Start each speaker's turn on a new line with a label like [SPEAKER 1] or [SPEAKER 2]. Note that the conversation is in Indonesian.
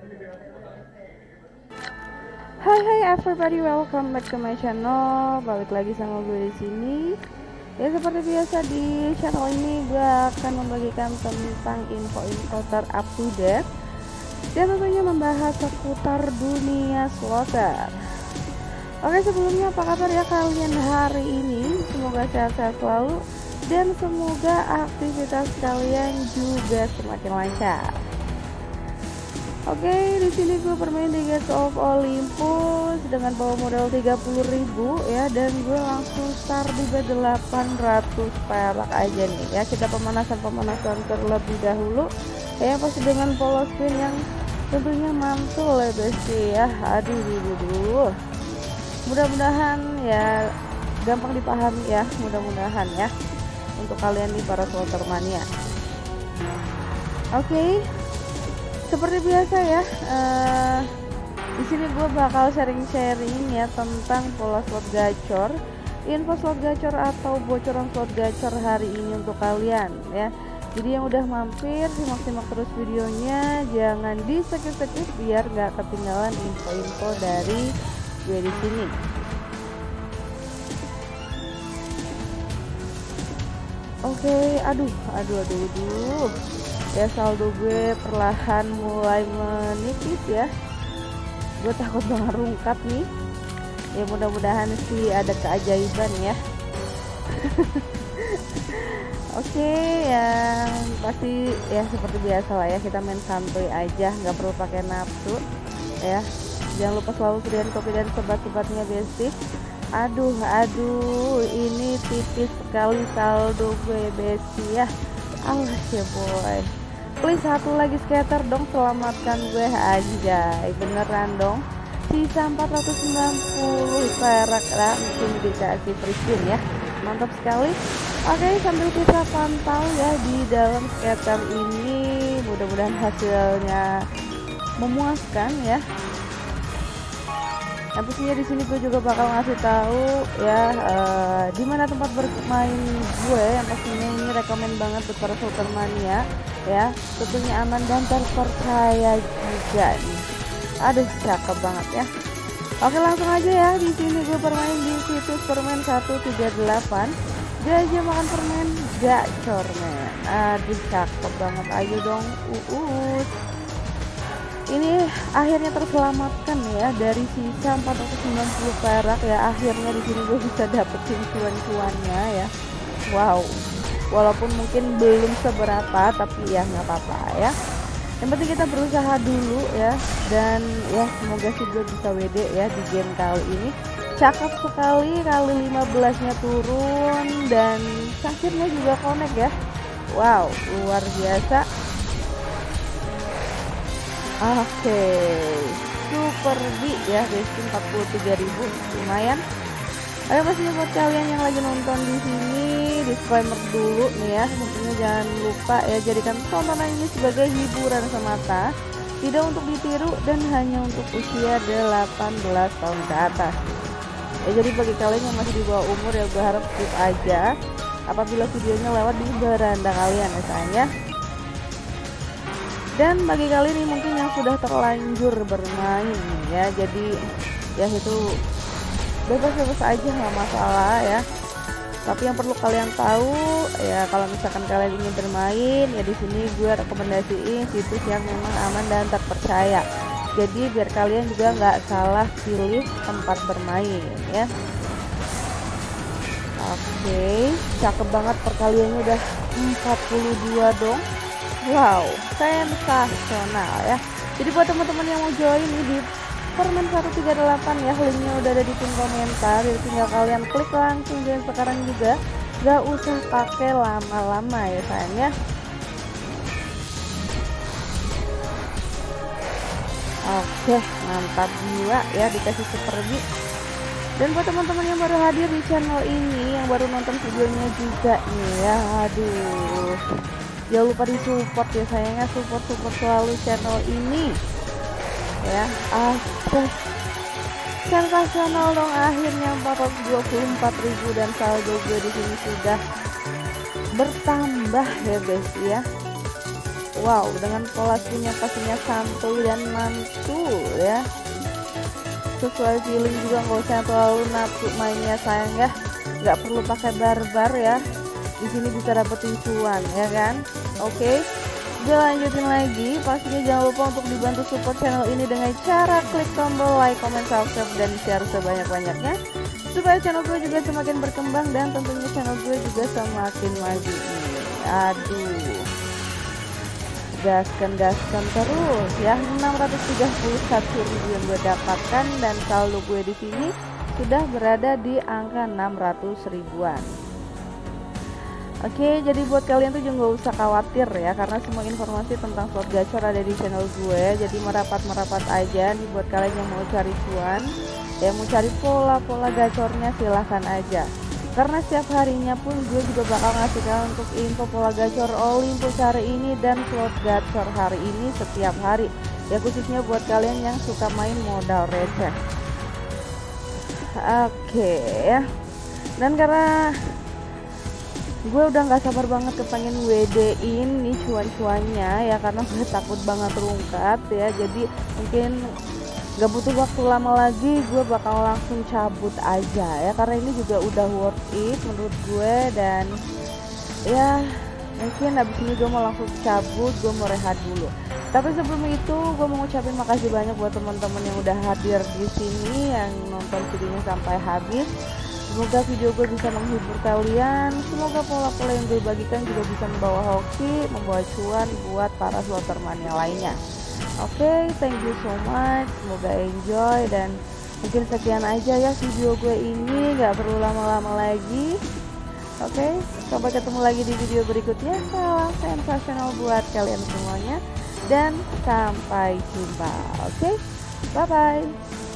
[SPEAKER 1] Hai hai everybody, welcome back to my channel. Balik lagi sama gue di sini. Ya seperti biasa di channel ini gue akan membagikan tentang info-info terupdate dan tentunya membahas seputar dunia slotter. Oke sebelumnya apa kabar ya kalian hari ini? Semoga sehat-sehat selalu dan semoga aktivitas kalian juga semakin lancar. Oke, okay, di sini gue bermain di Gates of Olympus dengan bawa modal 30.000 ya dan gue langsung start di bet 800 perak aja nih ya. Kita pemanasan-pemanasan terlebih dahulu ya pasti dengan polos spin yang tentunya mantul ya besti ya. Aduh, aduh. Mudah-mudahan ya gampang dipahami ya, mudah-mudahan ya untuk kalian nih para slotter mania. Oke, okay seperti biasa ya uh, di sini gue bakal sharing-sharing ya tentang pola slot gacor. Info slot gacor atau bocoran slot gacor hari ini untuk kalian ya. Jadi yang udah mampir simak-simak terus videonya. Jangan di skip-skip biar nggak ketinggalan info-info dari gue di sini. Oke, okay, aduh, aduh, aduh, aduh ya saldo gue perlahan mulai menipis ya. Gue takut banget rungkap nih. Ya mudah-mudahan sih ada keajaiban ya. Oke okay, yang pasti ya seperti biasa lah ya kita main santuy aja nggak perlu pakai nafsu ya. Jangan lupa selalu sediain kopi dan sebat-sebatnya basic aduh aduh ini tipis sekali saldo gue besi ya. Alas ya boy please satu lagi skater dong selamatkan gue aja beneran dong. Sisa 490 perak. Lah mungkin dikasih free ya. Mantap sekali. Oke sambil kita pantau ya di dalam skater ini mudah-mudahan hasilnya memuaskan ya yang pastinya di sini gue juga bakal ngasih tahu ya uh, di mana tempat bermain gue yang pastinya ini rekomend banget buat para mania ya. Tentunya aman dan terpercaya juga nih. Aduh cakep banget ya. Oke langsung aja ya. Di sini gue bermain di situs permen 138 gajah makan permen gacor men aduh cakep banget. Ayo dong uus ini akhirnya terselamatkan ya dari sisa 490 perak ya akhirnya di sini gue bisa dapetin cuan-cuannya ya. Wow walaupun mungkin belum seberapa tapi ya nggak apa-apa ya. Yang penting kita berusaha dulu ya dan ya semoga sih gue bisa WD ya di game kali ini. Cakep sekali kali 15 nya turun dan sakitnya juga connect ya. Wow luar biasa oke okay. super B ya besti 43.000 lumayan Ayo pastinya buat kalian yang lagi nonton di sini disclaimer dulu nih ya tentunya jangan lupa ya jadikan tontonan ini sebagai hiburan semata tidak untuk ditiru dan hanya untuk usia 18 tahun ke atas ya jadi bagi kalian yang masih di bawah umur ya gue harap skip aja apabila videonya lewat di beranda kalian ya sayang ya dan bagi kalian ini mungkin yang sudah terlanjur bermain ya. Jadi ya itu bebas-bebas aja nggak masalah ya. Tapi yang perlu kalian tahu ya kalau misalkan kalian ingin bermain ya di sini gue rekomendasiin situs yang memang aman dan terpercaya. Jadi biar kalian juga nggak salah pilih tempat bermain ya. Oke cakep banget perkaliannya udah 42 dong wow sensasional ya. Jadi buat teman-teman yang mau join di Permen 138 ya linknya udah ada di pin komentar. Jadi tinggal kalian klik langsung dan sekarang juga. Gak usah pakai lama-lama ya sayangnya Oke mantap jiwa ya dikasih super dan buat teman-teman yang baru hadir di channel ini yang baru nonton videonya juga nih ya aduh jangan lupa di support ya sayangnya support support selalu channel ini. Ya aduh sensasional dong akhirnya. 424.000 dan saldo gue di sini sudah bertambah ya guys ya. Wow dengan pola senyum pastinya santuy dan mantul ya. Sesuai feeling juga nggak usah terlalu nafsu mainnya sayang ya. Nggak perlu pakai barbar ya di sini bisa dapetin cuan ya kan oke okay. Gue lanjutin lagi, pastinya jangan lupa untuk dibantu support channel ini dengan cara klik tombol like, comment, subscribe, dan share sebanyak-banyaknya supaya channel gue juga semakin berkembang dan tentunya channel gue juga semakin maju. Aduh, gaskan gaskan terus ya 631 ribu yang gue dapatkan dan saldo gue di sini sudah berada di angka 600 ribuan. Oke, jadi buat kalian tuh juga nggak usah khawatir ya, karena semua informasi tentang slot gacor ada di channel gue. Jadi merapat-merapat aja nih buat kalian yang mau cari cuan, ya mau cari pola-pola gacornya silahkan aja. Karena setiap harinya pun gue juga bakal ngasih kalian untuk info pola gacor Olympus hari ini dan slot gacor hari ini setiap hari. Ya khususnya buat kalian yang suka main modal receh. Oke ya. Dan karena gue udah nggak sabar banget kepengen WD in nih cuan-cuannya ya karena gue takut banget terungkap ya. Jadi mungkin gak butuh waktu lama lagi gue bakal langsung cabut aja ya. Karena ini juga udah worth it menurut gue dan ya mungkin abis ini gue mau langsung cabut gue mau rehat dulu. Tapi sebelum itu gue mau ngucapin makasih banyak buat teman-teman yang udah hadir di sini yang nonton videonya sampai habis Semoga video gue bisa menghibur kalian. Semoga pola-pola yang gue bagikan juga bisa membawa hoki, membawa cuan buat para sloterman yang lainnya. Oke, okay, thank you so much. Semoga enjoy dan mungkin sekian aja ya video gue ini. Gak perlu lama-lama lagi. Oke, okay, sampai ketemu lagi di video berikutnya. Salam sensasional buat kalian semuanya dan sampai jumpa. Oke, okay? bye bye.